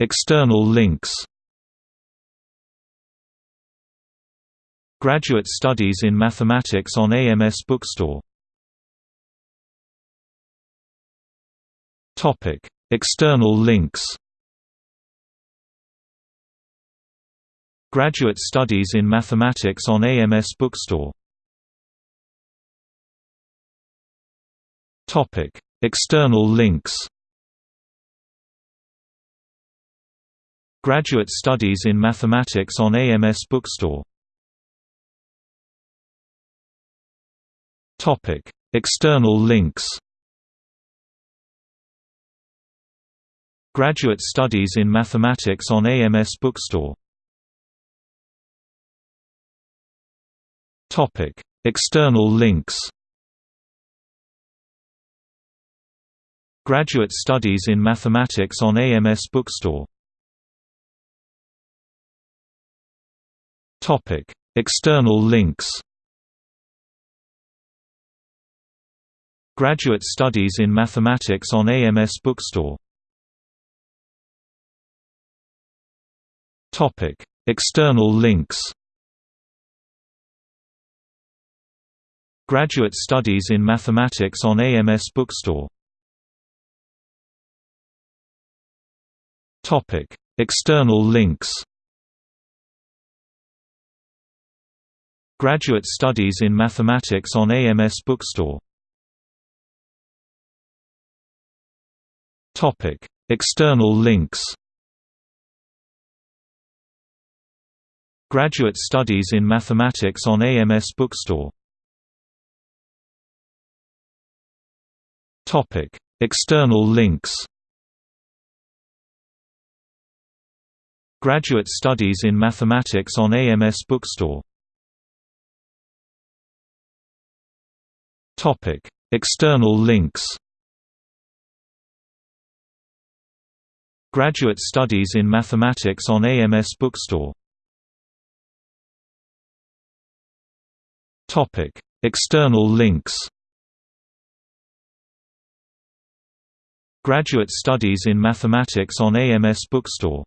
External links Graduate Studies in Mathematics on AMS Bookstore Topic: External links Graduate Studies in Mathematics on AMS Bookstore Topic: External links Graduate Studies in Mathematics on AMS Bookstore. Topic: External links. Graduate Studies in Mathematics on AMS Bookstore. Topic: External links. Graduate Studies in Mathematics on AMS Bookstore External links. Graduate Studies in Mathematics on AMS Bookstore. Topic: External links. Graduate Studies in Mathematics on AMS Bookstore. External links Graduate Studies in Mathematics on AMS Bookstore Topic: External links. Graduate Studies in Mathematics on AMS Bookstore. Topic: External links. Graduate Studies in Mathematics on AMS Bookstore. Topic: External links. Graduate Studies in Mathematics on AMS Bookstore Topic: External links Graduate Studies in Mathematics on AMS Bookstore